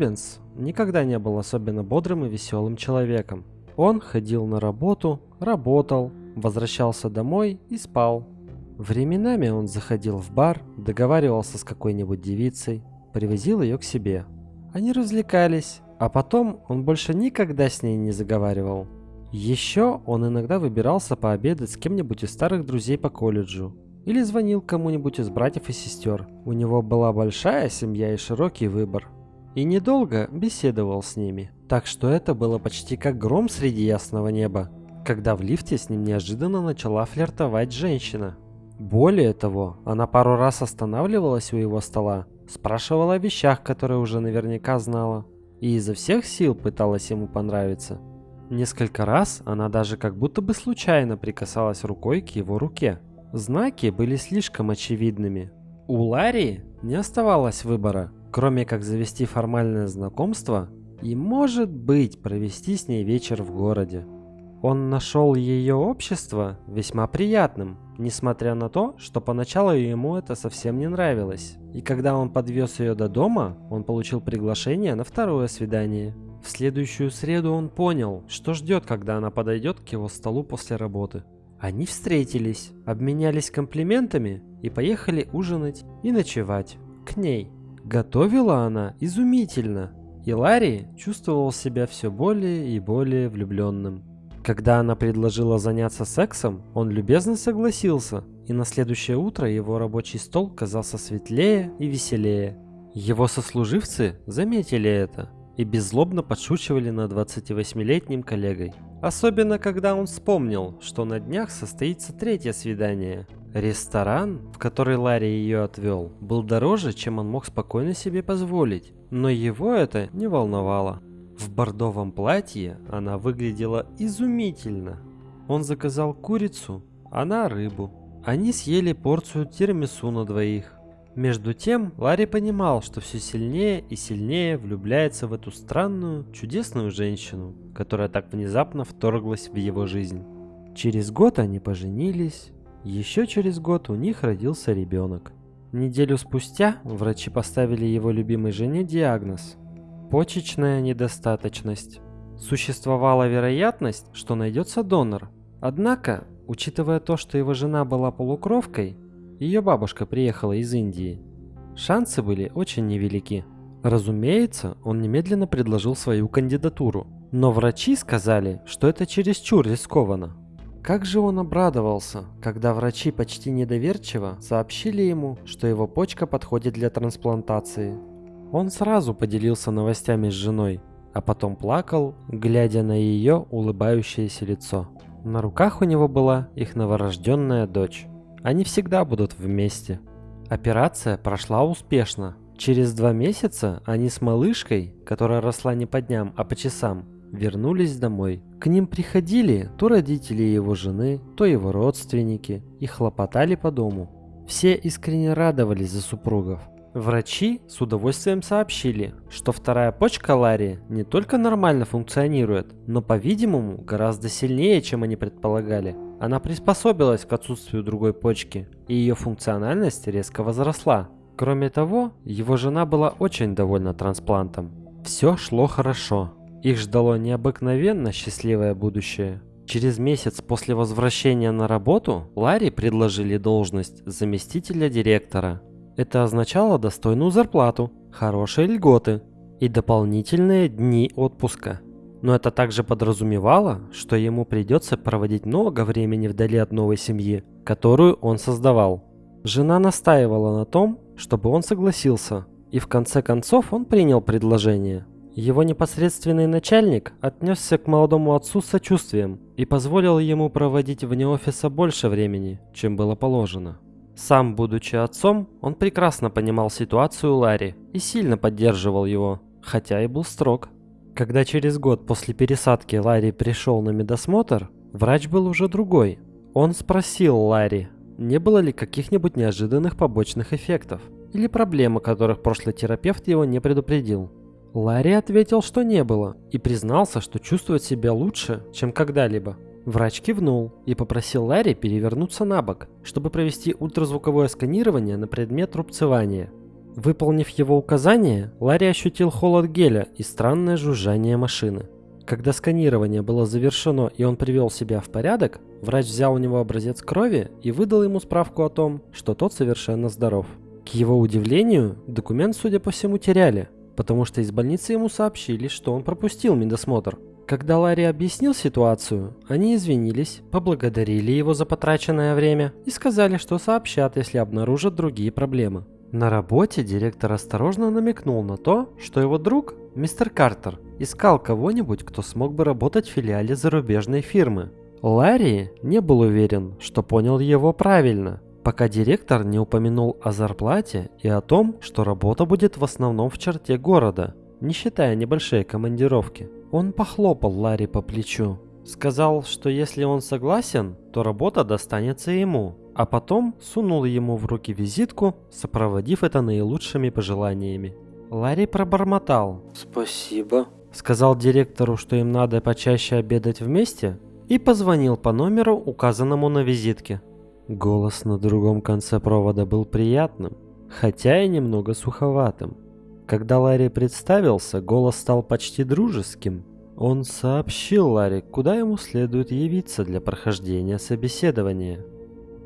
Рубенс никогда не был особенно бодрым и веселым человеком. Он ходил на работу, работал, возвращался домой и спал. Временами он заходил в бар, договаривался с какой-нибудь девицей, привозил ее к себе. Они развлекались, а потом он больше никогда с ней не заговаривал. Еще он иногда выбирался пообедать с кем-нибудь из старых друзей по колледжу. Или звонил кому-нибудь из братьев и сестер. У него была большая семья и широкий выбор. И недолго беседовал с ними. Так что это было почти как гром среди ясного неба, когда в лифте с ним неожиданно начала флиртовать женщина. Более того, она пару раз останавливалась у его стола, спрашивала о вещах, которые уже наверняка знала, и изо всех сил пыталась ему понравиться. Несколько раз она даже как будто бы случайно прикасалась рукой к его руке. Знаки были слишком очевидными. У Ларри не оставалось выбора, кроме как завести формальное знакомство и, может быть, провести с ней вечер в городе. Он нашел ее общество весьма приятным, несмотря на то, что поначалу ему это совсем не нравилось. И когда он подвез ее до дома, он получил приглашение на второе свидание. В следующую среду он понял, что ждет, когда она подойдет к его столу после работы. Они встретились, обменялись комплиментами и поехали ужинать и ночевать к ней. Готовила она изумительно, и Ларри чувствовал себя все более и более влюбленным. Когда она предложила заняться сексом, он любезно согласился, и на следующее утро его рабочий стол казался светлее и веселее. Его сослуживцы заметили это и беззлобно подшучивали над 28-летним коллегой. Особенно, когда он вспомнил, что на днях состоится третье свидание. Ресторан, в который Ларри ее отвел, был дороже, чем он мог спокойно себе позволить, но его это не волновало. В бордовом платье она выглядела изумительно. Он заказал курицу, она рыбу. Они съели порцию тирамису на двоих. Между тем, Ларри понимал, что все сильнее и сильнее влюбляется в эту странную, чудесную женщину, которая так внезапно вторглась в его жизнь. Через год они поженились, еще через год у них родился ребенок. Неделю спустя врачи поставили его любимой жене диагноз – почечная недостаточность. Существовала вероятность, что найдется донор. Однако, учитывая то, что его жена была полукровкой, ее бабушка приехала из Индии. Шансы были очень невелики. Разумеется, он немедленно предложил свою кандидатуру, но врачи сказали, что это чересчур рискованно. Как же он обрадовался, когда врачи почти недоверчиво сообщили ему, что его почка подходит для трансплантации. Он сразу поделился новостями с женой, а потом плакал, глядя на ее улыбающееся лицо. На руках у него была их новорожденная дочь. Они всегда будут вместе. Операция прошла успешно. Через два месяца они с малышкой, которая росла не по дням, а по часам, вернулись домой. К ним приходили то родители его жены, то его родственники и хлопотали по дому. Все искренне радовались за супругов. Врачи с удовольствием сообщили, что вторая почка Ларри не только нормально функционирует, но, по-видимому, гораздо сильнее, чем они предполагали. Она приспособилась к отсутствию другой почки, и ее функциональность резко возросла. Кроме того, его жена была очень довольна трансплантом. Все шло хорошо. Их ждало необыкновенно счастливое будущее. Через месяц после возвращения на работу Ларри предложили должность заместителя директора. Это означало достойную зарплату, хорошие льготы и дополнительные дни отпуска. Но это также подразумевало, что ему придется проводить много времени вдали от новой семьи, которую он создавал. Жена настаивала на том, чтобы он согласился, и в конце концов он принял предложение. Его непосредственный начальник отнесся к молодому отцу с сочувствием и позволил ему проводить вне офиса больше времени, чем было положено. Сам, будучи отцом, он прекрасно понимал ситуацию Ларри и сильно поддерживал его, хотя и был строг. Когда через год после пересадки Ларри пришел на медосмотр, врач был уже другой. Он спросил Ларри, не было ли каких-нибудь неожиданных побочных эффектов или проблем, о которых прошлый терапевт его не предупредил. Ларри ответил, что не было, и признался, что чувствует себя лучше, чем когда-либо. Врач кивнул и попросил Ларри перевернуться на бок, чтобы провести ультразвуковое сканирование на предмет рубцевания. Выполнив его указание, Ларри ощутил холод геля и странное жужжание машины. Когда сканирование было завершено и он привел себя в порядок, врач взял у него образец крови и выдал ему справку о том, что тот совершенно здоров. К его удивлению, документ, судя по всему, теряли, потому что из больницы ему сообщили, что он пропустил медосмотр. Когда Ларри объяснил ситуацию, они извинились, поблагодарили его за потраченное время и сказали, что сообщат, если обнаружат другие проблемы. На работе директор осторожно намекнул на то, что его друг, мистер Картер, искал кого-нибудь, кто смог бы работать в филиале зарубежной фирмы. Ларри не был уверен, что понял его правильно, пока директор не упомянул о зарплате и о том, что работа будет в основном в черте города, не считая небольшие командировки. Он похлопал Ларри по плечу. Сказал, что если он согласен, то работа достанется ему, а потом сунул ему в руки визитку, сопроводив это наилучшими пожеланиями. Ларри пробормотал «Спасибо», сказал директору, что им надо почаще обедать вместе, и позвонил по номеру, указанному на визитке. Голос на другом конце провода был приятным, хотя и немного суховатым. Когда Ларри представился, голос стал почти дружеским. Он сообщил Ларри, куда ему следует явиться для прохождения собеседования.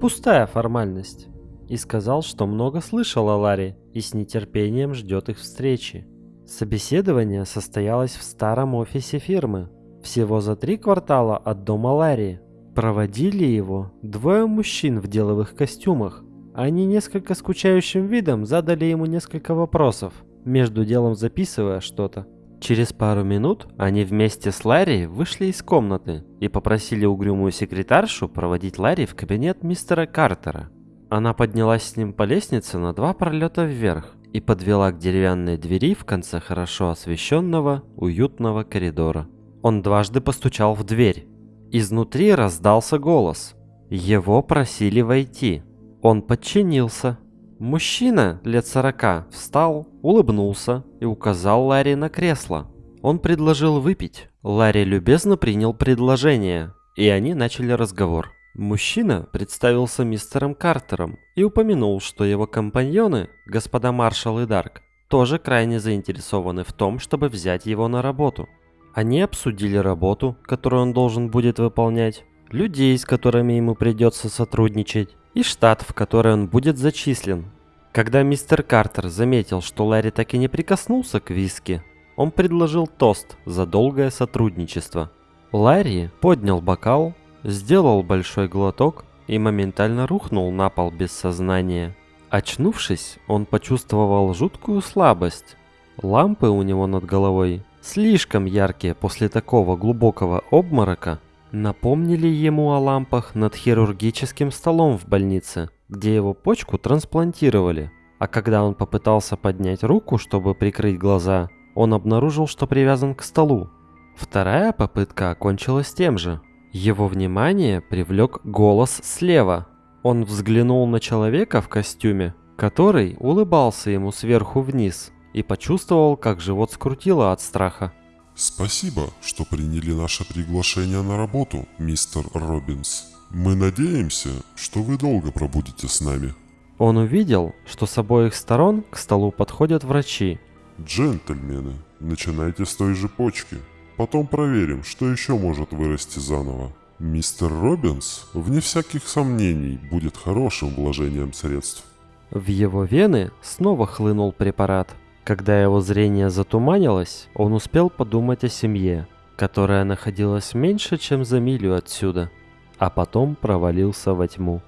Пустая формальность. И сказал, что много слышал о Ларри и с нетерпением ждет их встречи. Собеседование состоялось в старом офисе фирмы, всего за три квартала от дома Ларри. Проводили его двое мужчин в деловых костюмах. Они несколько скучающим видом задали ему несколько вопросов, между делом записывая что-то. Через пару минут они вместе с Ларри вышли из комнаты и попросили угрюмую секретаршу проводить Ларри в кабинет мистера Картера. Она поднялась с ним по лестнице на два пролета вверх и подвела к деревянной двери в конце хорошо освещенного, уютного коридора. Он дважды постучал в дверь. Изнутри раздался голос. Его просили войти. Он подчинился. Мужчина лет сорока встал, улыбнулся и указал Ларри на кресло. Он предложил выпить. Ларри любезно принял предложение, и они начали разговор. Мужчина представился мистером Картером и упомянул, что его компаньоны, господа Маршал и Дарк, тоже крайне заинтересованы в том, чтобы взять его на работу. Они обсудили работу, которую он должен будет выполнять, людей, с которыми ему придется сотрудничать, и штат, в который он будет зачислен. Когда мистер Картер заметил, что Ларри так и не прикоснулся к виски, он предложил тост за долгое сотрудничество. Ларри поднял бокал, сделал большой глоток и моментально рухнул на пол без сознания. Очнувшись, он почувствовал жуткую слабость. Лампы у него над головой, слишком яркие после такого глубокого обморока, напомнили ему о лампах над хирургическим столом в больнице, где его почку трансплантировали. А когда он попытался поднять руку, чтобы прикрыть глаза, он обнаружил, что привязан к столу. Вторая попытка окончилась тем же. Его внимание привлек голос слева. Он взглянул на человека в костюме, который улыбался ему сверху вниз, и почувствовал, как живот скрутило от страха. Спасибо, что приняли наше приглашение на работу, мистер Робинс. Мы надеемся, что вы долго пробудете с нами. Он увидел, что с обоих сторон к столу подходят врачи. Джентльмены, начинайте с той же почки. Потом проверим, что еще может вырасти заново. Мистер Робинс, вне всяких сомнений, будет хорошим вложением средств. В его вены снова хлынул препарат. Когда его зрение затуманилось, он успел подумать о семье, которая находилась меньше, чем за милю отсюда, а потом провалился во тьму.